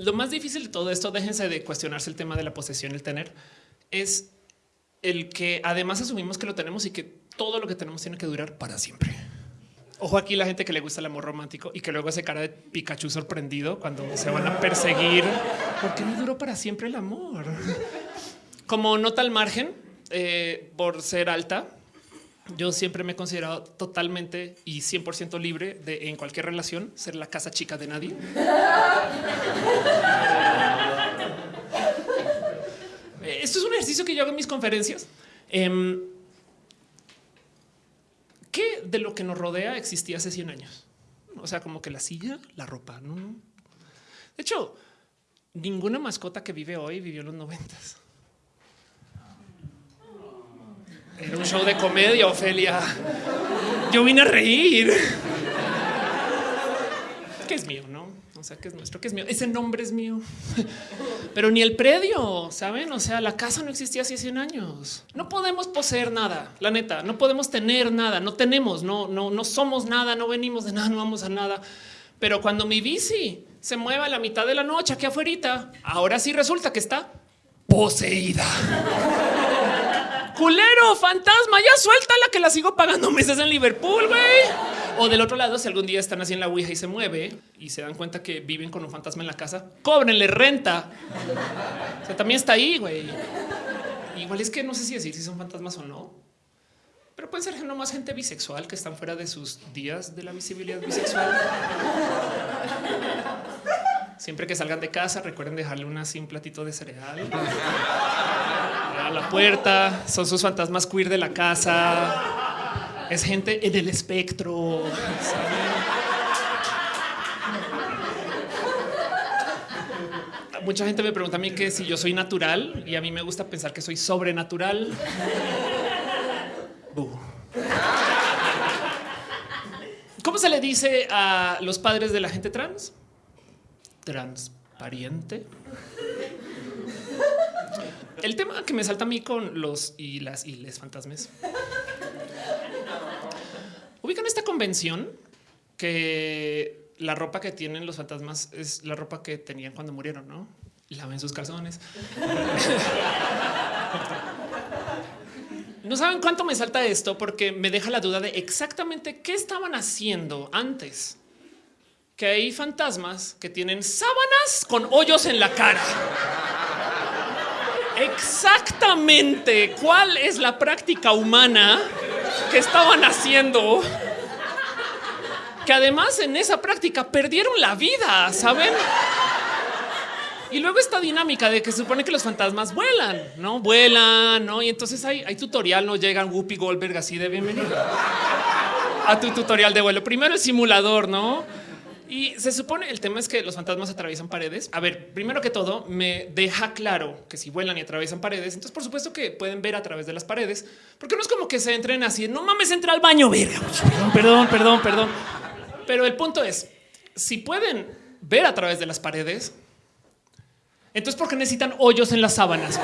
lo más difícil de todo esto, déjense de cuestionarse el tema de la posesión, el tener, es el que además asumimos que lo tenemos y que todo lo que tenemos tiene que durar para siempre. Ojo aquí la gente que le gusta el amor romántico y que luego hace cara de Pikachu sorprendido cuando se van a perseguir. porque no duró para siempre el amor? Como nota al margen, eh, por ser alta, yo siempre me he considerado totalmente y 100% libre de en cualquier relación ser la casa chica de nadie. Esto es un ejercicio que yo hago en mis conferencias. Em, ¿Qué de lo que nos rodea existía hace 100 años? O sea, como que la silla, la ropa. De hecho, ninguna mascota que vive hoy vivió en los noventas. Era un show de comedia, Ofelia. Yo vine a reír. ¿Qué es mío, no? O sea, que es nuestro, que es mío. Ese nombre es mío. Pero ni el predio, ¿saben? O sea, la casa no existía hace 100 años. No podemos poseer nada, la neta. No podemos tener nada, no tenemos, no, no, no somos nada, no venimos de nada, no vamos a nada. Pero cuando mi bici se mueva a la mitad de la noche aquí afuera, ahora sí resulta que está poseída. Culero, fantasma, ya suéltala que la sigo pagando meses en Liverpool, güey. O del otro lado, si algún día están así en la Ouija y se mueve y se dan cuenta que viven con un fantasma en la casa, cóbrenle renta. O sea, también está ahí, güey. Igual es que no sé si decir si son fantasmas o no, pero pueden ser más gente bisexual que están fuera de sus días de la visibilidad bisexual. Siempre que salgan de casa, recuerden dejarle una así un platito de cereal a la puerta. Son sus fantasmas queer de la casa es gente en el espectro. Mucha gente me pregunta a mí que si yo soy natural y a mí me gusta pensar que soy sobrenatural. ¿Cómo se le dice a los padres de la gente trans? Transparente. El tema que me salta a mí con los y las y les fantasmas Ubican esta convención que la ropa que tienen los fantasmas es la ropa que tenían cuando murieron, ¿no? Laven sus calzones. No saben cuánto me salta esto porque me deja la duda de exactamente qué estaban haciendo antes. Que hay fantasmas que tienen sábanas con hoyos en la cara. Exactamente cuál es la práctica humana que estaban haciendo, que además en esa práctica perdieron la vida, ¿saben? Y luego esta dinámica de que se supone que los fantasmas vuelan, no vuelan, no? Y entonces hay, tutorial, no llegan Whoopi Goldberg así de bienvenido a tu tutorial de vuelo. Primero el simulador, no? Y se supone el tema es que los fantasmas atraviesan paredes. A ver, primero que todo, me deja claro que si vuelan y atraviesan paredes, entonces por supuesto que pueden ver a través de las paredes, porque no es como que se entren así. No mames, entra al baño, verga. Perdón, perdón, perdón, Pero el punto es si pueden ver a través de las paredes, entonces porque necesitan hoyos en las sábanas.